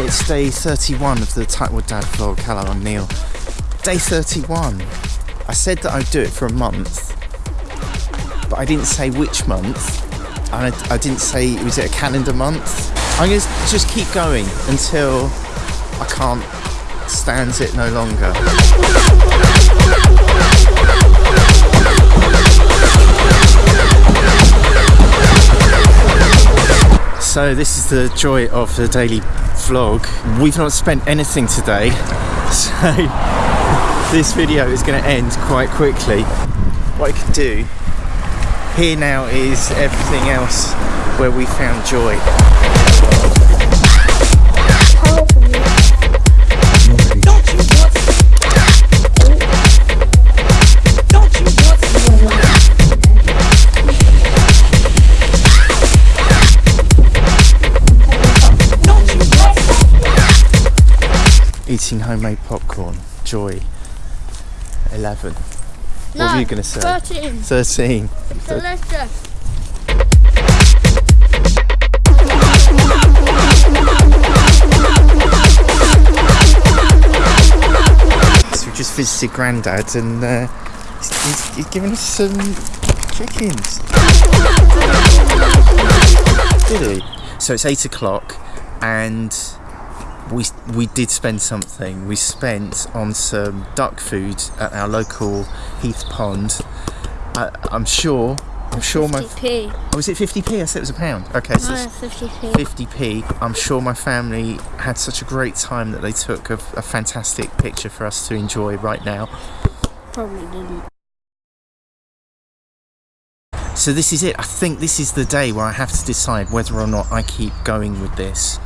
it's day 31 of the Tightwad Dad vlog. Hello, I'm Neil. Day 31. I said that I'd do it for a month, but I didn't say which month. And I, I didn't say, was it a calendar month? I'm going to just keep going until I can't stand it no longer. So this is the joy of the daily vlog. We've not spent anything today, so this video is going to end quite quickly. What I can do here now is everything else where we found joy. Eating homemade popcorn. Joy. 11. No, what were you going to say? 13. 13. Delicious. So we just visited Grandad and uh, he's, he's, he's given us some chickens. Did he? So it's 8 o'clock and we we did spend something. We spent on some duck food at our local Heath Pond. I, I'm sure. I'm sure my. 50p. Oh, was it 50p? I said it was a pound. Okay, so No, 50p. 50p. I'm sure my family had such a great time that they took a, a fantastic picture for us to enjoy right now. Probably didn't. So this is it. I think this is the day where I have to decide whether or not I keep going with this.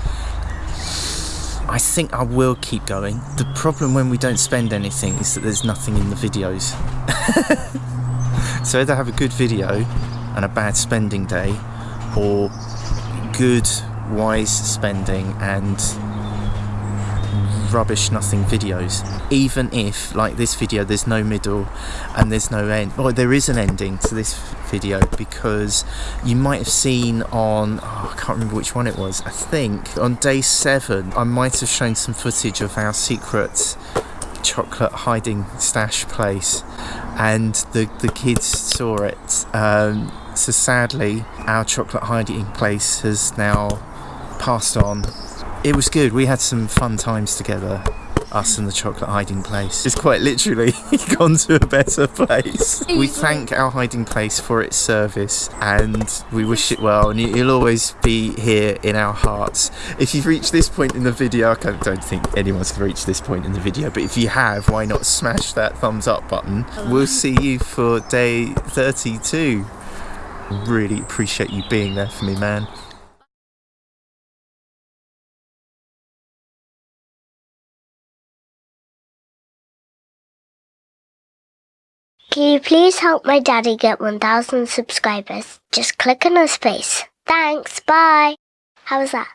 I think I will keep going. The problem when we don't spend anything is that there's nothing in the videos. so either have a good video and a bad spending day, or good, wise spending and rubbish nothing videos. Even if like this video there's no middle and there's no end. Well there is an ending to this video because you might have seen on oh, I can't remember which one it was I think on day seven I might have shown some footage of our secret chocolate hiding stash place and the the kids saw it. Um, so sadly our chocolate hiding place has now passed on it was good. We had some fun times together. Us and the chocolate hiding place. It's quite literally gone to a better place. We thank our hiding place for its service and we wish it well and you'll always be here in our hearts. If you've reached this point in the video, I don't think anyone's reached this point in the video, but if you have, why not smash that thumbs up button? We'll see you for day 32. Really appreciate you being there for me, man. Can you please help my daddy get 1,000 subscribers? Just click on his face. Thanks, bye. How was that?